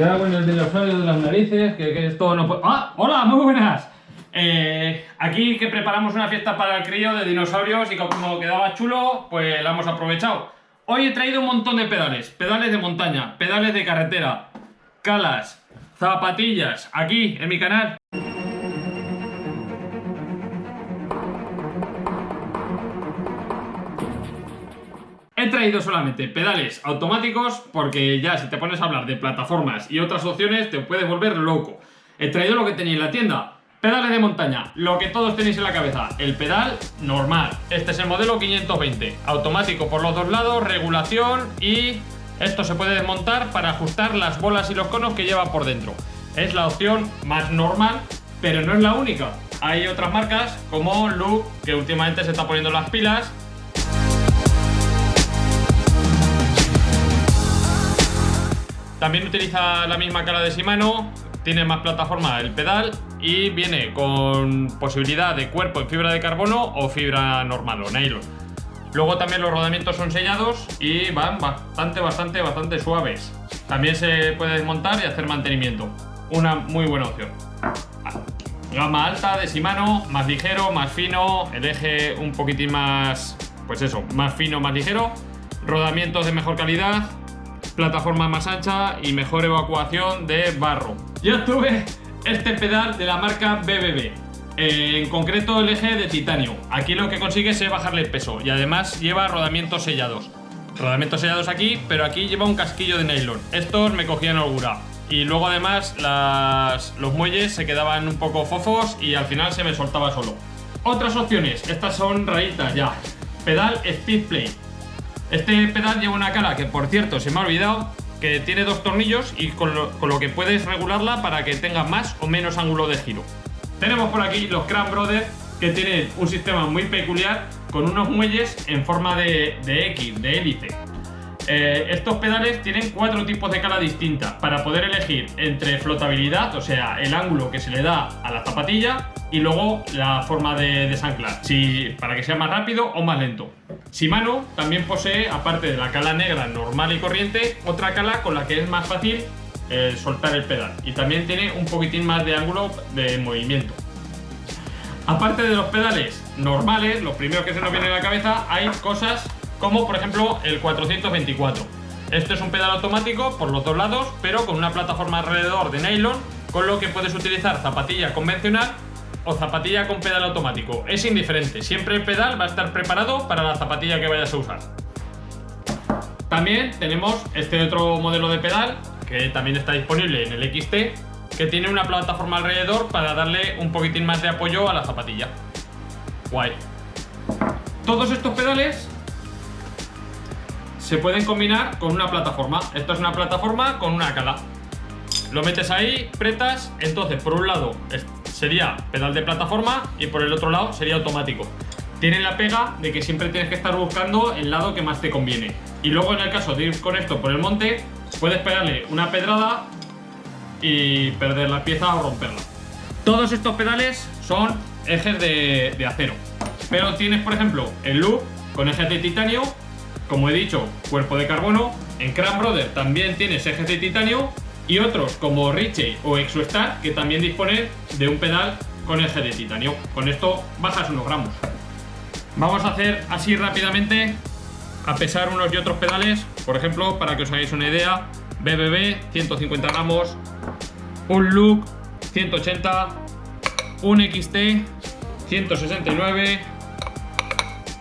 cago en el dinosaurio de las narices, que, esto no puede... ¡Ah! ¡Hola! ¡Muy buenas! Eh, aquí que preparamos una fiesta para el crío de dinosaurios y como quedaba chulo, pues la hemos aprovechado. Hoy he traído un montón de pedales. Pedales de montaña, pedales de carretera, calas, zapatillas, aquí en mi canal. Traído solamente pedales automáticos porque ya si te pones a hablar de plataformas y otras opciones te puedes volver loco. He traído lo que tenéis en la tienda. Pedales de montaña, lo que todos tenéis en la cabeza. El pedal normal. Este es el modelo 520. Automático por los dos lados, regulación y esto se puede desmontar para ajustar las bolas y los conos que lleva por dentro. Es la opción más normal, pero no es la única. Hay otras marcas como Look, que últimamente se está poniendo las pilas También utiliza la misma cara de Shimano, tiene más plataforma el pedal y viene con posibilidad de cuerpo en fibra de carbono o fibra normal o nylon. Luego también los rodamientos son sellados y van bastante, bastante, bastante suaves. También se puede desmontar y hacer mantenimiento. Una muy buena opción. Gama alta de Shimano, más ligero, más fino, el eje un poquitín más, pues eso, más fino, más ligero. Rodamientos de mejor calidad, plataforma más ancha y mejor evacuación de barro. Yo tuve este pedal de la marca BBB, eh, en concreto el eje de titanio. Aquí lo que consigue es bajarle el peso y además lleva rodamientos sellados. Rodamientos sellados aquí, pero aquí lleva un casquillo de nylon. Estos me cogían holgura. Y luego además los muelles se quedaban un poco fofos y al final se me soltaba solo. Otras opciones, estas son rayitas ya. Pedal Speed Play. Este pedal lleva una cala que, por cierto, se me ha olvidado, que tiene dos tornillos y con lo, que puedes regularla para que tenga más o menos ángulo de giro. Tenemos por aquí los Cram Brothers, que tienen un sistema muy peculiar con unos muelles en forma de, X, de hélice. Eh, estos pedales tienen cuatro tipos de cala distintas para poder elegir entre flotabilidad, o sea, el ángulo que se le da a la zapatilla, y luego la forma de desanclar, si, para que sea más rápido o más lento. Shimano también posee, aparte de la cala negra normal y corriente, otra cala con la que es más fácil eh, soltar el pedal y también tiene un poquitín más de ángulo de movimiento. Aparte de los pedales normales, los primeros que se nos vienen a la cabeza, hay cosas como por ejemplo el 424. Este es un pedal automático por los dos lados, pero con una plataforma alrededor de nylon, con lo que puedes utilizar zapatilla convencional o zapatilla con pedal automático. Es indiferente, siempre el pedal va a estar preparado para la zapatilla que vayas a usar. También tenemos este otro modelo de pedal, que también está disponible en el XT, que tiene una plataforma alrededor para darle un poquitín más de apoyo a la zapatilla. Guay. Todos estos pedales se pueden combinar con una plataforma. Esto es una plataforma con una cala. Lo metes ahí, pretas, entonces por un lado sería pedal de plataforma y por el otro lado sería automático. Tiene la pega de que siempre tienes que estar buscando el lado que más te conviene. Y luego en el caso de ir con esto por el monte, puedes pegarle una pedrada y perder la pieza o romperla. Todos estos pedales son ejes de, acero. Pero tienes, por ejemplo, el loop con ejes de titanio, como he dicho, cuerpo de carbono. En Cram Brother también tienes ejes de titanio y otros como Richie o Exostar que también disponen de un pedal con eje de titanio. Con esto bajas unos gramos. Vamos a hacer así rápidamente a pesar unos y otros pedales, por ejemplo, para que os hagáis una idea, BBB 150 gramos, un Look 180, un XT 169,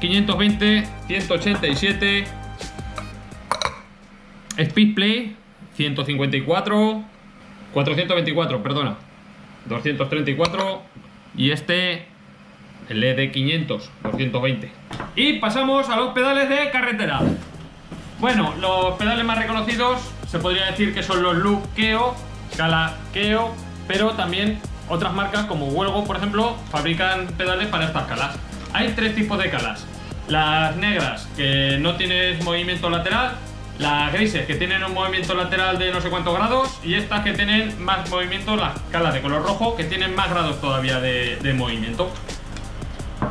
520, 187, Speedplay 154, 424, perdona, 234 y este, el ED 500, 220. Y pasamos a los pedales de carretera. Bueno, los pedales más reconocidos se podría decir que son los Loop Keo, Keo, pero también otras marcas como Huelgo, por ejemplo, fabrican pedales para estas calas. Hay tres tipos de calas. Las negras, que no tienes movimiento lateral, las grises que tienen un movimiento lateral de no sé cuántos grados y estas que tienen más movimiento, las calas de color rojo, que tienen más grados todavía de, movimiento.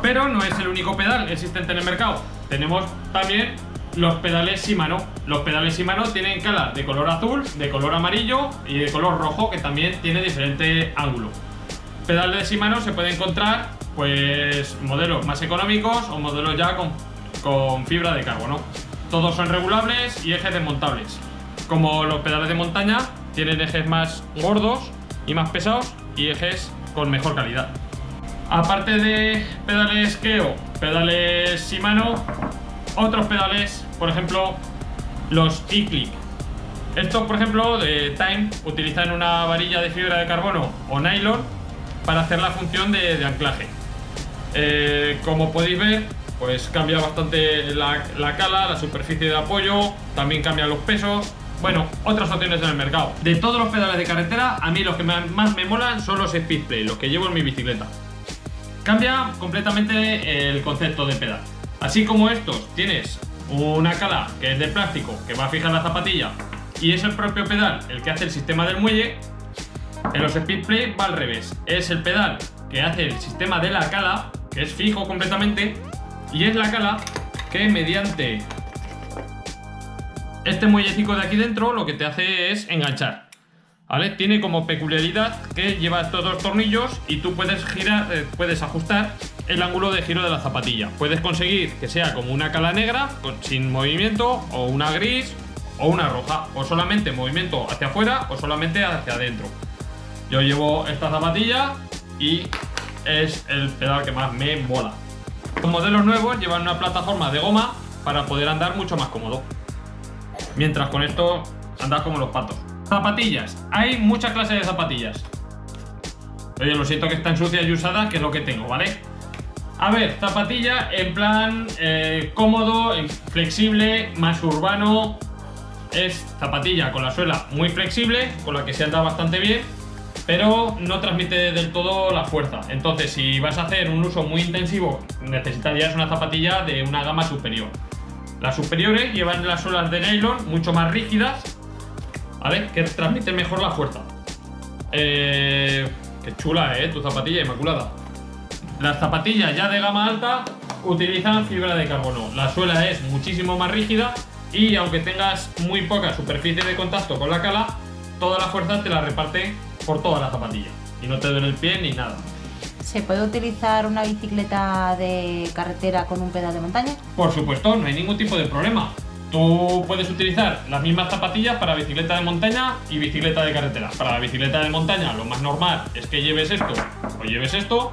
Pero no es el único pedal existente en el mercado. Tenemos también los pedales Shimano. Los pedales Shimano tienen cala de color azul, de color amarillo y de color rojo, que también tiene diferente ángulo. Pedales de Shimano se puede encontrar pues modelos más económicos o modelos ya con, con fibra de carbono. Todos son regulables y ejes desmontables. Como los pedales de montaña, tienen ejes más gordos y más pesados y ejes con mejor calidad. Aparte de pedales Keo, pedales Shimano, otros pedales, por ejemplo, los e-click. Estos, por ejemplo, de Time, utilizan una varilla de fibra de carbono o nylon para hacer la función de, anclaje. Eh, como podéis ver, pues cambia bastante la, la, cala, la superficie de apoyo, también cambian los pesos. Bueno, otras opciones en el mercado. De todos los pedales de carretera, a mí los que más me molan son los Speedplay, los que llevo en mi bicicleta. Cambia completamente el concepto de pedal. Así como estos, tienes una cala que es de plástico que va a fijar la zapatilla y es el propio pedal el que hace el sistema del muelle, en los Speedplay va al revés. Es el pedal que hace el sistema de la cala, que es fijo completamente, y es la cala que mediante este muellecico de aquí dentro lo que te hace es enganchar. Tiene como peculiaridad que lleva estos dos tornillos y tú puedes girar, eh, puedes ajustar el ángulo de giro de la zapatilla. Puedes conseguir que sea como una cala negra, sin movimiento, o una gris, o una roja, o solamente movimiento hacia afuera o solamente hacia adentro. Yo llevo esta zapatilla y es el pedal que más me mola. Los modelos nuevos llevan una plataforma de goma para poder andar mucho más cómodo. Mientras con esto andas como los patos. Zapatillas. Hay muchas clases de zapatillas. Oye, lo siento que están sucias y usadas, que es lo que tengo, ¿vale? A ver, zapatilla en plan eh, cómodo, flexible, más urbano. Es zapatilla con la suela muy flexible, con la que se anda bastante bien, pero no transmite del todo la fuerza. Entonces, si vas a hacer un uso muy intensivo, necesitarías una zapatilla de una gama superior. Las superiores llevan las suelas de nylon mucho más rígidas, ¿vale? Que transmiten mejor la fuerza. Eh, qué chula, ¿eh? Tu zapatilla inmaculada. Las zapatillas ya de gama alta utilizan fibra de carbono. La suela es muchísimo más rígida y aunque tengas muy poca superficie de contacto con la cala, toda la fuerza te la reparte por toda la zapatilla y no te duele el pie ni nada. ¿Se puede utilizar una bicicleta de carretera con un pedal de montaña? Por supuesto, no hay ningún tipo de problema. Tú puedes utilizar las mismas zapatillas para bicicleta de montaña y bicicleta de carretera. Para la bicicleta de montaña lo más normal es que lleves esto o lleves esto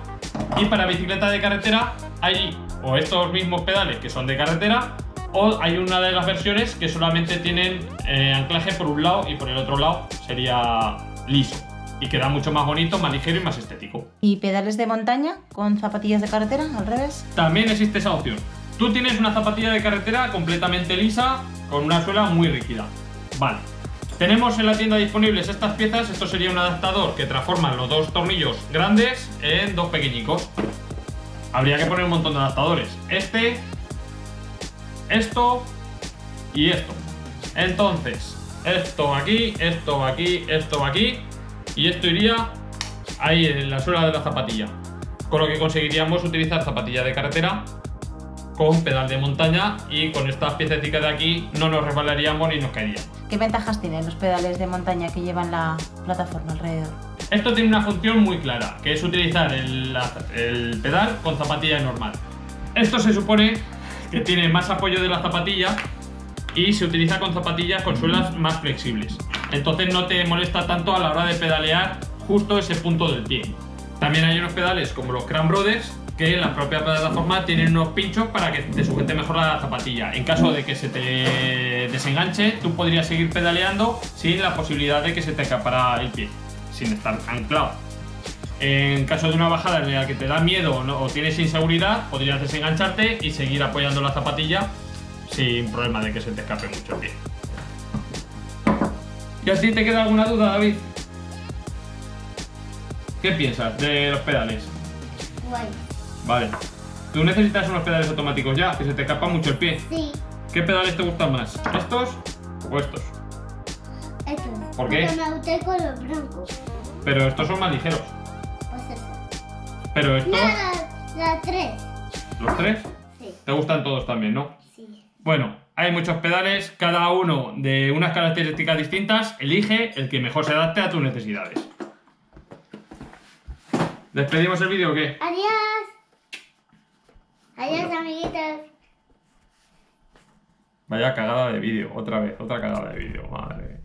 y para bicicleta de carretera hay o estos mismos pedales que son de carretera o hay una de las versiones que solamente tienen eh, anclaje por un lado y por el otro lado sería liso y queda mucho más bonito, más ligero y más estético. ¿Y pedales de montaña con zapatillas de carretera al revés? También existe esa opción. Tú tienes una zapatilla de carretera completamente lisa con una suela muy rígida. Vale. Tenemos en la tienda disponibles estas piezas. Esto sería un adaptador que transforma los dos tornillos grandes en dos pequeñicos. Habría que poner un montón de adaptadores. Este, esto y esto. Entonces, esto aquí, esto aquí, esto aquí. Y esto iría ahí en la suela de la zapatilla. Con lo que conseguiríamos utilizar zapatilla de carretera con pedal de montaña y con estas piececitas de aquí no nos resbalaríamos ni nos caeríamos. ¿Qué ventajas tienen los pedales de montaña que llevan la plataforma alrededor? Esto tiene una función muy clara, que es utilizar el, pedal con zapatilla normal. Esto se supone que tiene más apoyo de la zapatilla y se utiliza con zapatillas con suelas más flexibles. Entonces no te molesta tanto a la hora de pedalear justo ese punto del pie. También hay unos pedales como los Cran Brothers que la propia plataforma tiene unos pinchos para que te sujete mejor la zapatilla. En caso de que se te desenganche, tú podrías seguir pedaleando sin la posibilidad de que se te escapara el pie, sin estar anclado. En caso de una bajada en la que te da miedo o tienes inseguridad, podrías desengancharte y seguir apoyando la zapatilla sin problema de que se te escape mucho el pie. ¿Y a ti te queda alguna duda, David? ¿Qué piensas de los pedales? Vale. ¿Tú necesitas unos pedales automáticos ya? Que se te escapa mucho el pie. Sí. ¿Qué pedales te gustan más? ¿Estos o estos? Estos. ¿Por qué? Porque me gustan con los blancos. Pero estos son más ligeros. Pues eso. Pero No, estos, la, la tres. los tres, Sí. te gustan todos también, ¿no? Sí. Bueno, Hay muchos pedales, cada uno de unas características distintas. Elige el que mejor se adapte a tus necesidades. ¿Despedimos el vídeo o qué? Adiós. Adiós, amiguitos. Vaya cagada de vídeo, otra vez, otra cagada de vídeo, madre.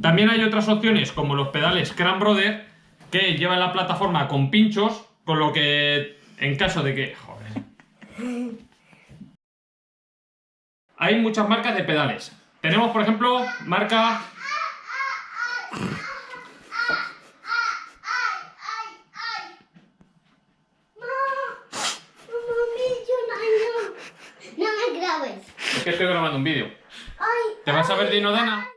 También hay otras opciones como los pedales Cran Brother que llevan la plataforma con pinchos, con lo que en caso de que... Joder. Hay muchas marcas de pedales. Tenemos, por ejemplo, marca... No me grabes. Es que estoy grabando un vídeo. Ay, ¿Te vas a ver Dinodana?